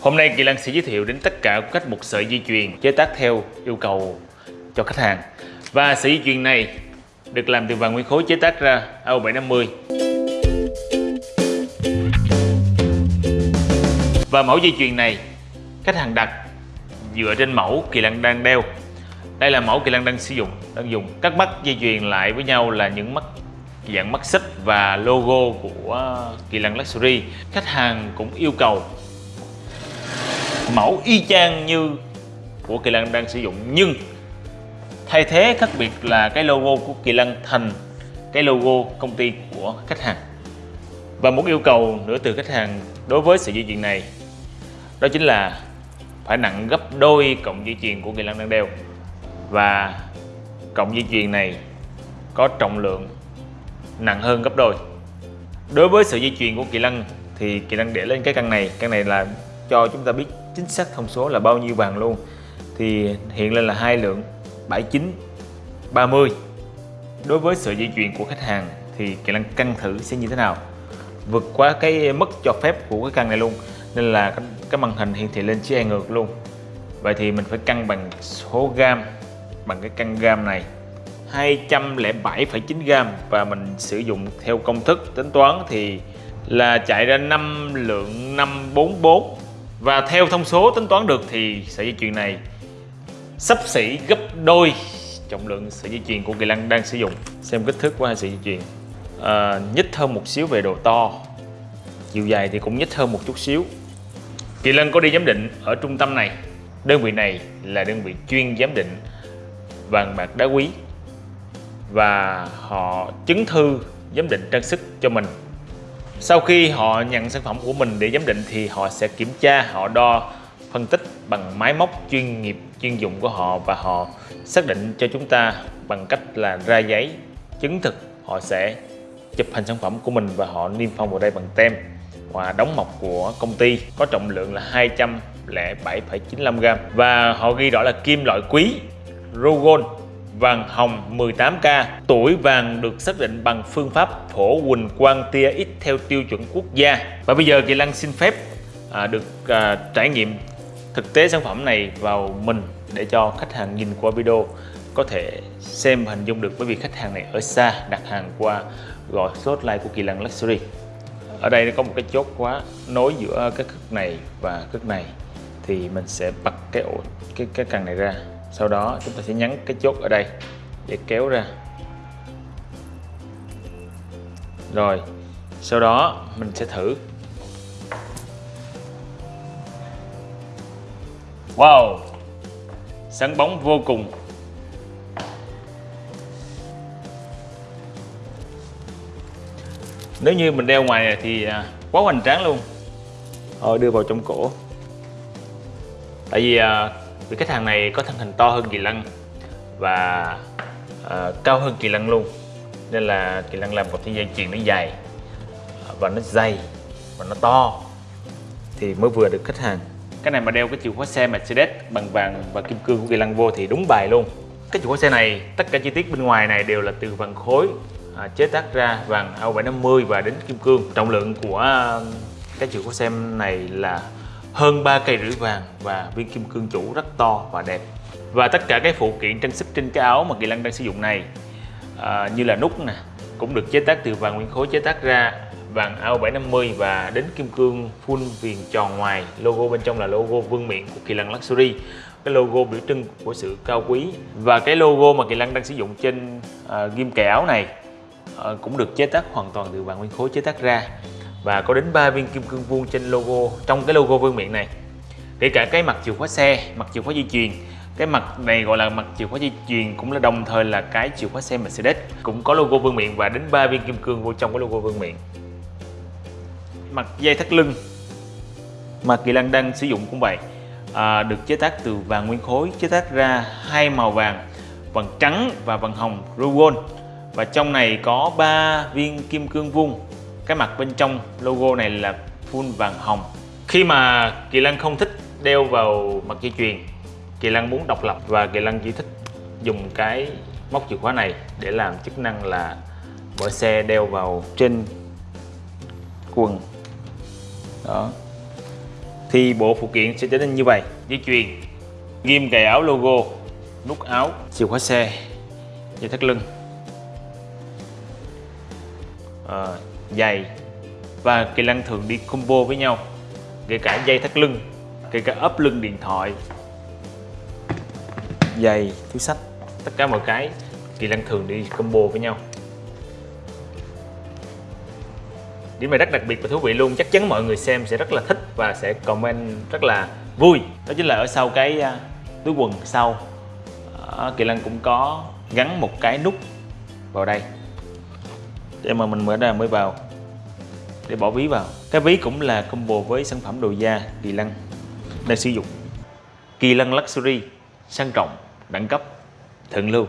Hôm nay Kỳ Lân sẽ giới thiệu đến tất cả cách một sợi dây chuyền chế tác theo yêu cầu cho khách hàng. Và sợi dây chuyền này được làm từ vàng nguyên khối chế tác ra AO750. Và mẫu dây chuyền này khách hàng đặt dựa trên mẫu Kỳ Lân đang đeo. Đây là mẫu Kỳ Lân đang sử dụng, đang dùng. Các mắt dây chuyền lại với nhau là những mắt dạng mắt xích và logo của Kỳ Lân Luxury. Khách hàng cũng yêu cầu mẫu y chang như của Kỳ Lân đang sử dụng. Nhưng thay thế khác biệt là cái logo của Kỳ Lân thành cái logo công ty của khách hàng. Và một yêu cầu nữa từ khách hàng đối với sợi dây chuyền này, đó chính là phải nặng gấp đôi cộng dây chuyền của Kỳ Lân đang đeo. Và cộng dây chuyền này có trọng lượng nặng hơn gấp đôi. Đối với sợi dây chuyền của Kỳ Lân thì Kỳ Lân để lên cái căn này. Căn này là cho chúng ta biết chính xác thông số là bao nhiêu vàng luôn. Thì hiện lên là hai lượng 79 30 đối với sự di chuyển của khách hàng thì kỹ năng cân thử sẽ như thế nào? Vượt quá cái mức cho phép của cái căn này luôn nên là cái, cái màn hình hiển thị lên chữ E ngược luôn. Vậy thì mình phải cân bằng số gam bằng cái căn gam này. 207,9 gam và mình sử dụng theo công thức tính toán thì là chạy ra 5 lượng 544 và theo thông số tính toán được thì sợi dây chuyền này sắp xỉ gấp đôi trọng lượng sợi dây chuyền của Kỳ Lân đang sử dụng. Xem kích thước của hai sợi dây chuyền. À, nhích hơn một xíu về độ to. Chiều dài thì cũng nhích hơn một chút xíu. Kỳ Lân có đi giám định ở trung tâm này. Đơn vị này là đơn vị chuyên giám định vàng bạc đá quý. Và họ chứng thư giám định trang sức cho mình sau khi họ nhận sản phẩm của mình để giám định thì họ sẽ kiểm tra, họ đo, phân tích bằng máy móc chuyên nghiệp, chuyên dụng của họ và họ xác định cho chúng ta bằng cách là ra giấy chứng thực họ sẽ chụp hình sản phẩm của mình và họ niêm phong vào đây bằng tem. Và đóng mộc của công ty có trọng lượng là 207,95g và họ ghi rõ là kim loại quý Rogon vàng hồng 18K. Tuổi vàng được xác định bằng phương pháp phổ huỳnh quang tia X theo tiêu chuẩn quốc gia. Và bây giờ Kỳ Lăng xin phép à, được à, trải nghiệm thực tế sản phẩm này vào mình để cho khách hàng nhìn qua video có thể xem hình dung được bởi vì khách hàng này ở xa đặt hàng qua gọi số hotline của Kỳ Lăng Luxury. Ở đây nó có một cái chốt khóa nối giữa cái cực này và cực này thì mình sẽ bật cái ổ cái cái cần này ra sau đó, chúng ta sẽ nhấn cái chốt ở đây để kéo ra. Rồi, sau đó mình sẽ thử. Wow! Sáng bóng vô cùng. Nếu như mình đeo ngoài này thì à, quá hoành tráng luôn. Thôi, đưa vào trong cổ. Tại vì à, vì khách hàng này có thân hình to hơn kỳ lân và uh, cao hơn kỳ lân luôn. Nên là kỳ lân làm một cái dây chuyền nó dài và nó dày và nó to. Thì mới vừa được khách hàng. Cái này mà đeo cái chìa khóa xe Mercedes bằng vàng và kim cương của kỳ lân vô thì đúng bài luôn. Cái chìa khóa xe này tất cả chi tiết bên ngoài này đều là từ vàng khối à, chế tác ra vàng AO750 và đến kim cương. Trọng lượng của cái chìa khóa xe này là hơn 3 cây rưỡi vàng và viên kim cương chủ rất to và đẹp. Và tất cả các phụ kiện trang sức trên cái áo mà Kỳ Lân đang sử dụng này à, như là nút nè cũng được chế tác từ vàng nguyên khối chế tác ra vàng AO750 và đến kim cương full viền tròn ngoài. Logo bên trong là logo vương miện của Kỳ Lân Luxury. Cái logo biểu trưng của sự cao quý. Và cái logo mà Kỳ Lân đang sử dụng trên à, ghim kẻ áo này à, cũng được chế tác hoàn toàn từ vàng nguyên khối chế tác ra và có đến 3 viên kim cương vuông trên logo trong cái logo vương miện này. Kể cả cái mặt chìa khóa xe mặt chìa khóa di chuyền. Cái mặt này gọi là mặt chìa khóa di chuyền cũng là đồng thời là cái chìa khóa xe Mercedes. Cũng có logo vương miện và đến 3 viên kim cương vô trong cái logo vương miện. Mặt dây thắt lưng. Mà Kỳ Lan đang sử dụng cũng vậy. À, được chế tác từ vàng nguyên khối chế tác ra hai màu vàng vàng trắng và vàng hồng Rugon và trong này có 3 viên kim cương vuông cái mặt bên trong logo này là full vàng hồng. Khi mà Kỳ Lân không thích đeo vào mặt dây chuyền Kỳ Lân muốn độc lập và Kỳ Lân chỉ thích dùng cái móc chìa khóa này để làm chức năng là mở xe đeo vào trên quần. Đó. Thì bộ phụ kiện sẽ trở nên như vậy. Dây chuyền ghim cài áo logo nút áo chìa khóa xe dây thắt lưng. À, giày và kỳ lân thường đi combo với nhau kể cả dây thắt lưng kể cả ốp lưng điện thoại. Giày túi sách tất cả mọi cái kỳ lân thường đi combo với nhau. Điểm này rất đặc biệt và thú vị luôn chắc chắn mọi người xem sẽ rất là thích và sẽ comment rất là vui. Đó chính là ở sau cái uh, túi quần sau. Uh, kỳ lân cũng có gắn một cái nút vào đây để mà mình mở ra mới vào, để bỏ ví vào. Cái ví cũng là combo với sản phẩm đồ da kỳ lân đang sử dụng. Kỳ lân luxury, sang trọng, đẳng cấp, thượng lưu.